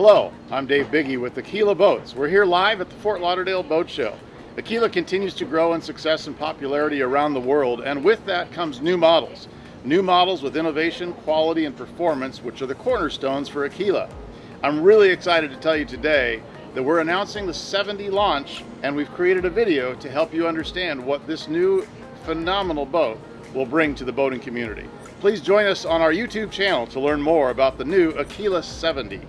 Hello, I'm Dave Biggie with Aquila Boats. We're here live at the Fort Lauderdale Boat Show. Aquila continues to grow in success and popularity around the world, and with that comes new models. New models with innovation, quality, and performance, which are the cornerstones for Aquila. I'm really excited to tell you today that we're announcing the 70 launch, and we've created a video to help you understand what this new phenomenal boat will bring to the boating community. Please join us on our YouTube channel to learn more about the new Aquila 70.